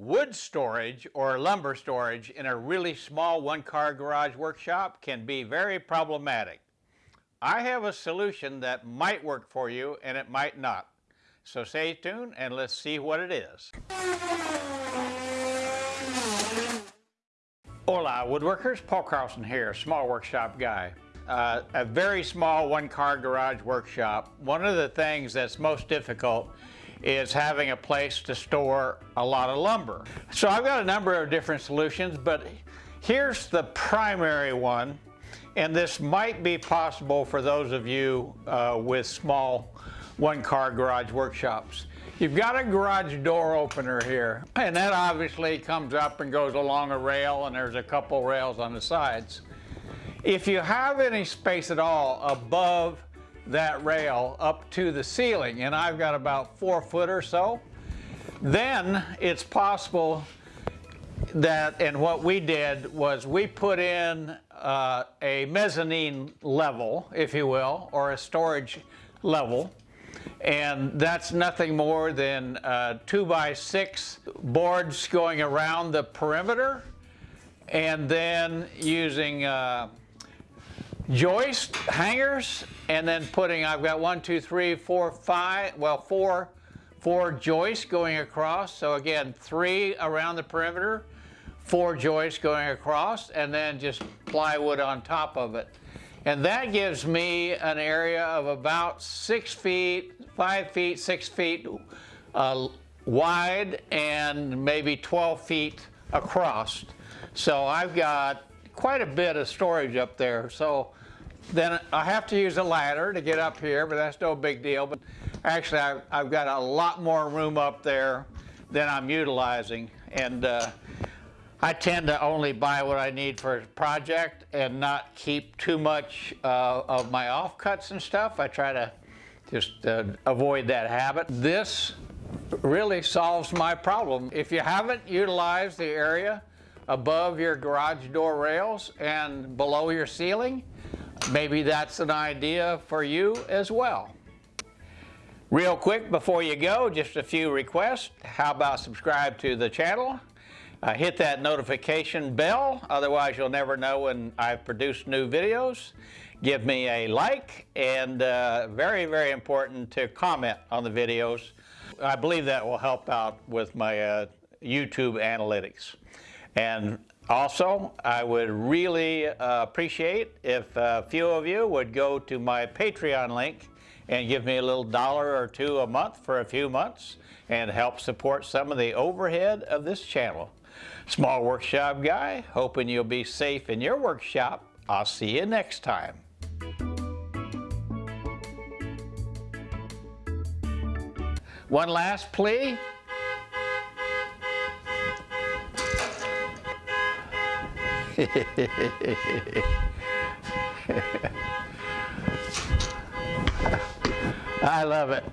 Wood storage or lumber storage in a really small one-car garage workshop can be very problematic. I have a solution that might work for you and it might not. So stay tuned and let's see what it is. Hola woodworkers, Paul Carlson here, small workshop guy. Uh, a very small one-car garage workshop. One of the things that's most difficult is having a place to store a lot of lumber. So I've got a number of different solutions, but here's the primary one, and this might be possible for those of you uh, with small one-car garage workshops. You've got a garage door opener here, and that obviously comes up and goes along a rail, and there's a couple rails on the sides. If you have any space at all above that rail up to the ceiling, and I've got about four foot or so, then it's possible that, and what we did was we put in uh, a mezzanine level, if you will, or a storage level, and that's nothing more than uh, two by six boards going around the perimeter, and then using uh, joist hangers and then putting I've got one two three four five well four four joists going across. So again three around the perimeter four joists going across and then just plywood on top of it. And that gives me an area of about six feet five feet six feet uh, wide and maybe 12 feet across. So I've got quite a bit of storage up there so then I have to use a ladder to get up here, but that's no big deal. But actually, I've, I've got a lot more room up there than I'm utilizing. And uh, I tend to only buy what I need for a project and not keep too much uh, of my offcuts and stuff. I try to just uh, avoid that habit. This really solves my problem. If you haven't utilized the area above your garage door rails and below your ceiling, Maybe that's an idea for you as well. Real quick before you go, just a few requests. How about subscribe to the channel? Uh, hit that notification bell, otherwise you'll never know when I've produced new videos. Give me a like, and uh, very, very important to comment on the videos. I believe that will help out with my uh, YouTube analytics. And also, I would really uh, appreciate if a few of you would go to my Patreon link and give me a little dollar or two a month for a few months and help support some of the overhead of this channel. Small Workshop Guy, hoping you'll be safe in your workshop. I'll see you next time. One last plea. I love it.